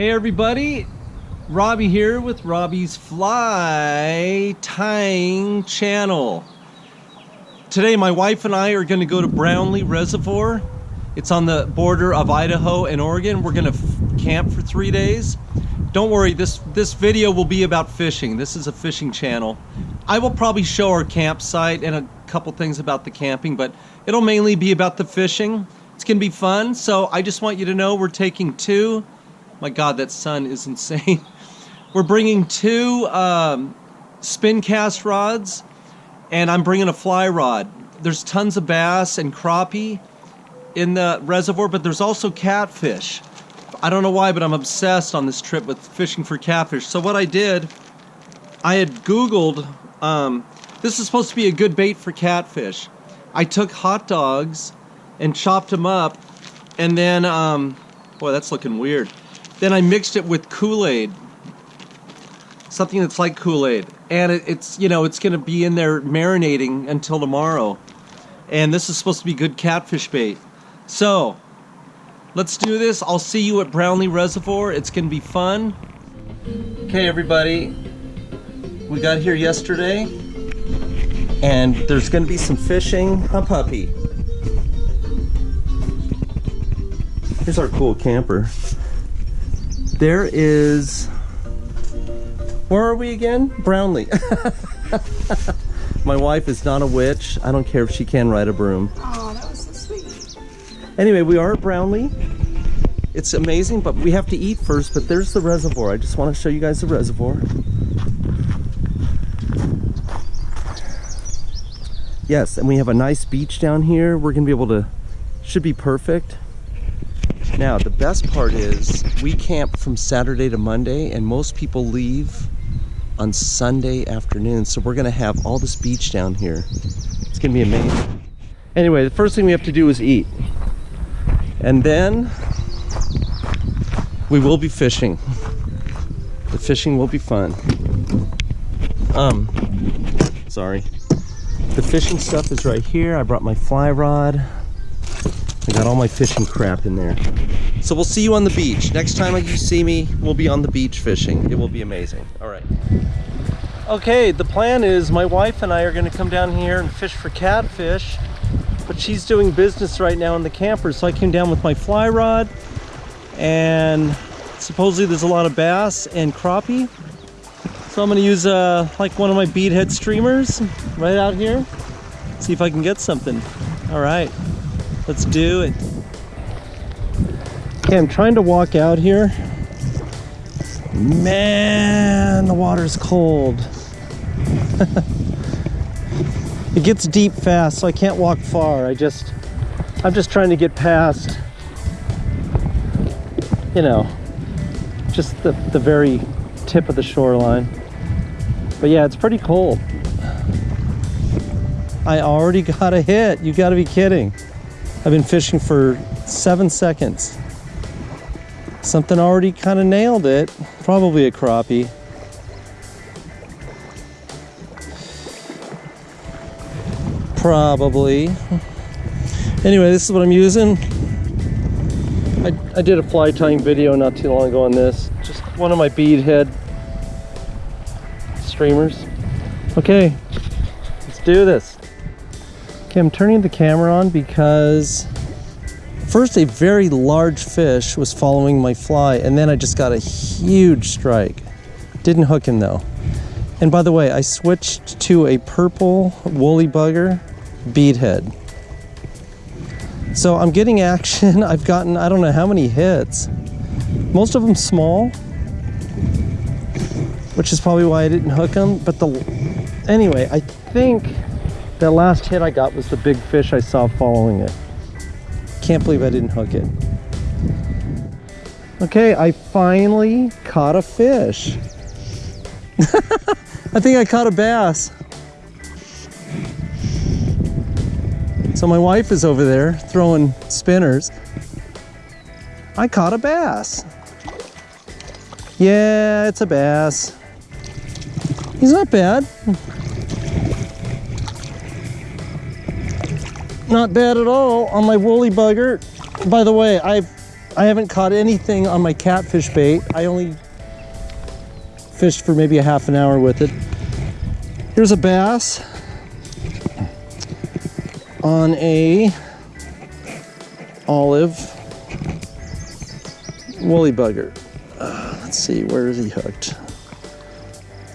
Hey everybody, Robbie here with Robbie's Fly Tying Channel. Today my wife and I are going to go to Brownlee Reservoir. It's on the border of Idaho and Oregon. We're going to camp for three days. Don't worry, this, this video will be about fishing. This is a fishing channel. I will probably show our campsite and a couple things about the camping, but it'll mainly be about the fishing. It's going to be fun, so I just want you to know we're taking two my God, that sun is insane. We're bringing two um, spin cast rods, and I'm bringing a fly rod. There's tons of bass and crappie in the reservoir, but there's also catfish. I don't know why, but I'm obsessed on this trip with fishing for catfish. So what I did, I had Googled, um, this is supposed to be a good bait for catfish. I took hot dogs and chopped them up, and then, um, boy, that's looking weird. Then I mixed it with Kool-Aid. Something that's like Kool-Aid. And it, it's, you know, it's going to be in there marinating until tomorrow. And this is supposed to be good catfish bait. So, let's do this. I'll see you at Brownlee Reservoir. It's going to be fun. Okay, everybody. We got here yesterday. And there's going to be some fishing. Huh, puppy? Here's our cool camper. There is, where are we again? Brownlee. My wife is not a witch. I don't care if she can ride a broom. Oh, that was so sweet. Anyway, we are at Brownlee. It's amazing, but we have to eat first. But there's the reservoir. I just want to show you guys the reservoir. Yes, and we have a nice beach down here. We're going to be able to, should be perfect. Now, the best part is we camp from Saturday to Monday, and most people leave on Sunday afternoon. So we're gonna have all this beach down here. It's gonna be amazing. Anyway, the first thing we have to do is eat. And then we will be fishing. The fishing will be fun. Um, sorry. The fishing stuff is right here. I brought my fly rod. I got all my fishing crap in there. So we'll see you on the beach. Next time you see me, we'll be on the beach fishing. It will be amazing. All right. Okay, the plan is my wife and I are gonna come down here and fish for catfish, but she's doing business right now in the camper. So I came down with my fly rod and supposedly there's a lot of bass and crappie. So I'm gonna use uh, like one of my beadhead streamers right out here. See if I can get something. All right. Let's do it. Okay, I'm trying to walk out here. Man, the water's cold. it gets deep fast, so I can't walk far. I just, I'm just trying to get past, you know, just the, the very tip of the shoreline. But yeah, it's pretty cold. I already got a hit. You gotta be kidding. I've been fishing for seven seconds. Something already kind of nailed it. Probably a crappie. Probably. Anyway, this is what I'm using. I, I did a fly tying video not too long ago on this. Just one of my bead head streamers. Okay, let's do this. Okay, I'm turning the camera on because first a very large fish was following my fly and then I just got a huge strike. Didn't hook him though. And by the way, I switched to a purple woolly bugger beadhead. So I'm getting action. I've gotten, I don't know how many hits. Most of them small, which is probably why I didn't hook them. But the, anyway, I think that last hit I got was the big fish I saw following it. Can't believe I didn't hook it. Okay, I finally caught a fish. I think I caught a bass. So my wife is over there throwing spinners. I caught a bass. Yeah, it's a bass. He's not bad. Not bad at all on my woolly bugger. By the way, I've I haven't caught anything on my catfish bait. I only fished for maybe a half an hour with it. Here's a bass on a olive woolly bugger. Uh, let's see, where is he hooked?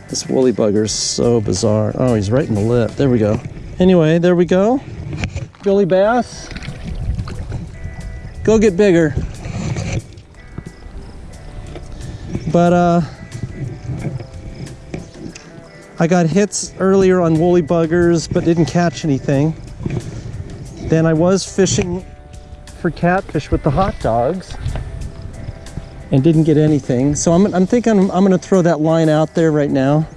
This woolly bugger is so bizarre. Oh, he's right in the lip. There we go. Anyway, there we go. Billy bass. Go get bigger. But uh I got hits earlier on woolly buggers, but didn't catch anything. Then I was fishing for catfish with the hot dogs and didn't get anything. So I'm, I'm thinking I'm, I'm gonna throw that line out there right now.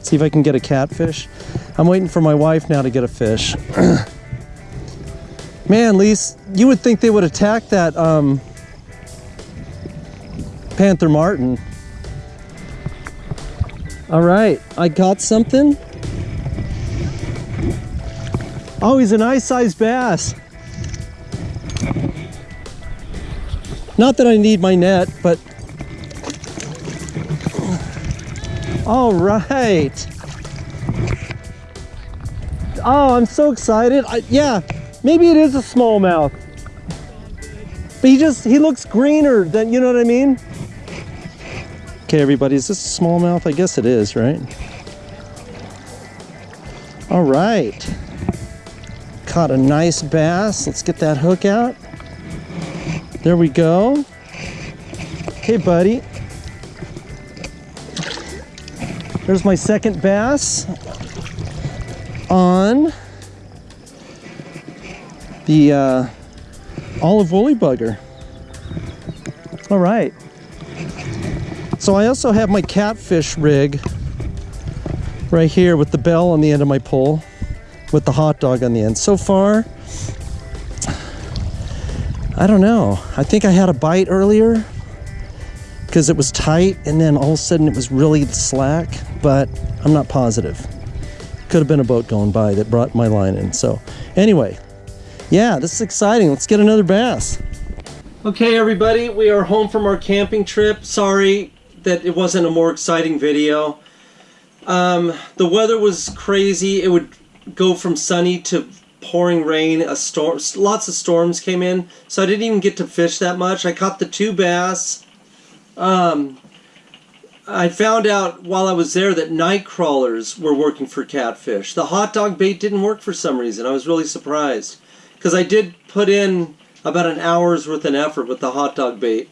See if I can get a catfish. I'm waiting for my wife now to get a fish. Man, Lise, you would think they would attack that um, Panther Martin. All right, I got something. Oh, he's a nice sized bass. Not that I need my net, but all right. Oh, I'm so excited. I, yeah, maybe it is a smallmouth. But he just, he looks greener than, you know what I mean? Okay, everybody, is this a smallmouth? I guess it is, right? All right. Caught a nice bass. Let's get that hook out. There we go. Hey, buddy. There's my second bass on the uh, olive woolly bugger. All right. So I also have my catfish rig right here with the bell on the end of my pole with the hot dog on the end. So far, I don't know. I think I had a bite earlier because it was tight and then all of a sudden it was really slack, but I'm not positive. Could have been a boat going by that brought my line in. So anyway, yeah, this is exciting. Let's get another bass. Okay, everybody, we are home from our camping trip. Sorry that it wasn't a more exciting video. Um, the weather was crazy. It would go from sunny to pouring rain, a storm, lots of storms came in, so I didn't even get to fish that much. I caught the two bass. Um, I found out while I was there that night crawlers were working for catfish. The hot dog bait didn't work for some reason. I was really surprised because I did put in about an hour's worth of effort with the hot dog bait,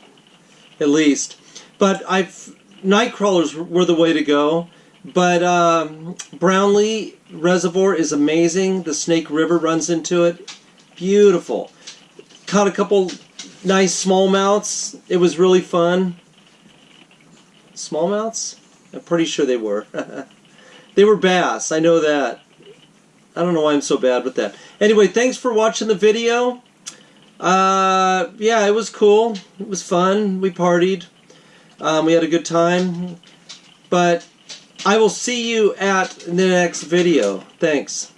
at least. But I've night crawlers were the way to go. But um, Brownlee Reservoir is amazing. The Snake River runs into it. Beautiful. Caught a couple nice smallmouths. It was really fun. Smallmouths? I'm pretty sure they were. they were bass. I know that. I don't know why I'm so bad with that. Anyway, thanks for watching the video. Uh, yeah, it was cool. It was fun. We partied. Um, we had a good time. But I will see you at the next video. Thanks.